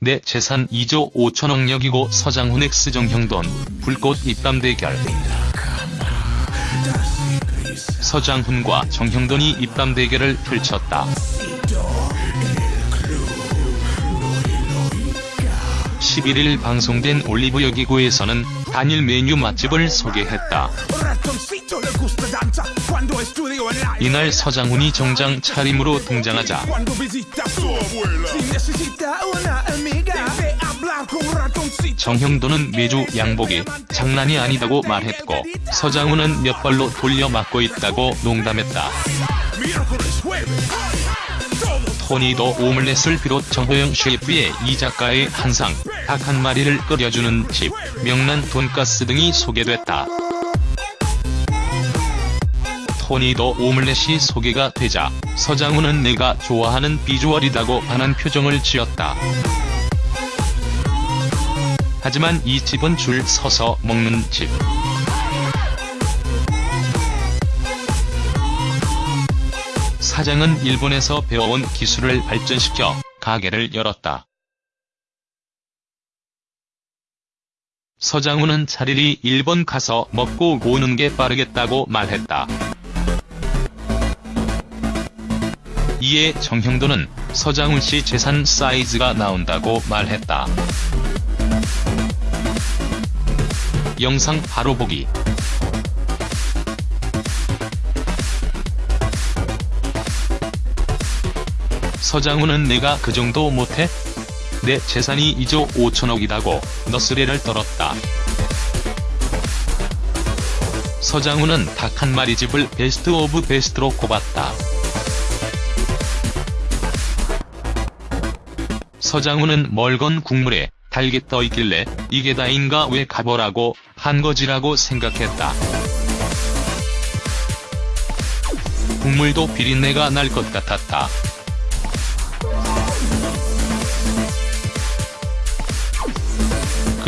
내 재산 2조 5천억력이고 서장훈 X 정형돈 불꽃 입담 대결 서장훈과 정형돈이 입담 대결을 펼쳤다. 11일 방송된 올리브 여기고에서는 단일 메뉴 맛집을 소개했다. 이날 서장훈이 정장 차림으로 등장하자 정형돈은 매주 양복이 장난이 아니다고 말했고 서장훈은 몇 발로 돌려 맞고 있다고 농담했다. 토니도 오믈렛을 비롯 정호영 셰프의 이 작가의 한상, 닭 한 마리를 끓여주는 집, 명란 돈가스 등이 소개됐다. 토니도 오믈렛이 소개가 되자 서장훈은 내가 좋아하는 비주얼이다고 반한 표정을 지었다. 하지만 이 집은 줄 서서 먹는 집. 사장은 일본에서 배워온 기술을 발전시켜 가게를 열었다. 서장훈은 차라리 일본 가서 먹고 오는 게 빠르겠다고 말했다. 이에 정형돈은 서장훈 씨 재산 사이즈가 나온다고 말했다. 영상 바로 보기 서장훈은 내가 그 정도 못해? 내 재산이 2조 5천억이다고 너스레를 떨었다. 서장훈은 닭 한 마리 집을 best of best로 꼽았다. 서장훈은 멀건 국물에 닭이 떠 있길래 이게 다인가 왜 가보라고 한 거지라고 생각했다. 국물도 비린내가 날 것 같았다.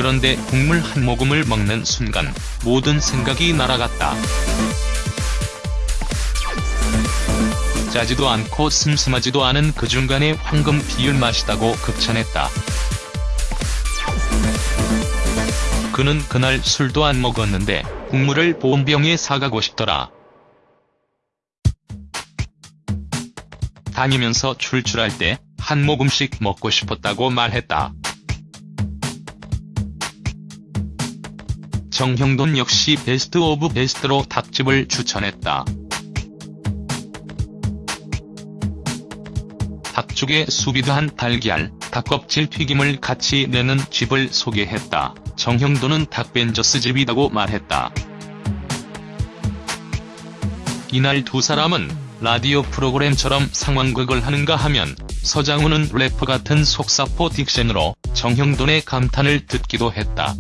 그런데 국물 한 모금을 먹는 순간 모든 생각이 날아갔다. 짜지도 않고 슴슴하지도 않은 그 중간의 황금 비율 맛이다고 극찬했다. 그는 그날 술도 안 먹었는데 국물을 보온병에 사가고 싶더라. 다니면서 출출할 때 한 모금씩 먹고 싶었다고 말했다. 정형돈 역시 best of best로 닭집을 추천했다. 닭죽에 수비드한 달걀, 닭껍질 튀김을 같이 내는 집을 소개했다. 정형돈은 닭벤저스 집이라고 말했다. 이날 두 사람은 라디오 프로그램처럼 상황극을 하는가 하면 서장훈은 래퍼 같은 속사포 딕션으로 정형돈의 감탄을 듣기도 했다.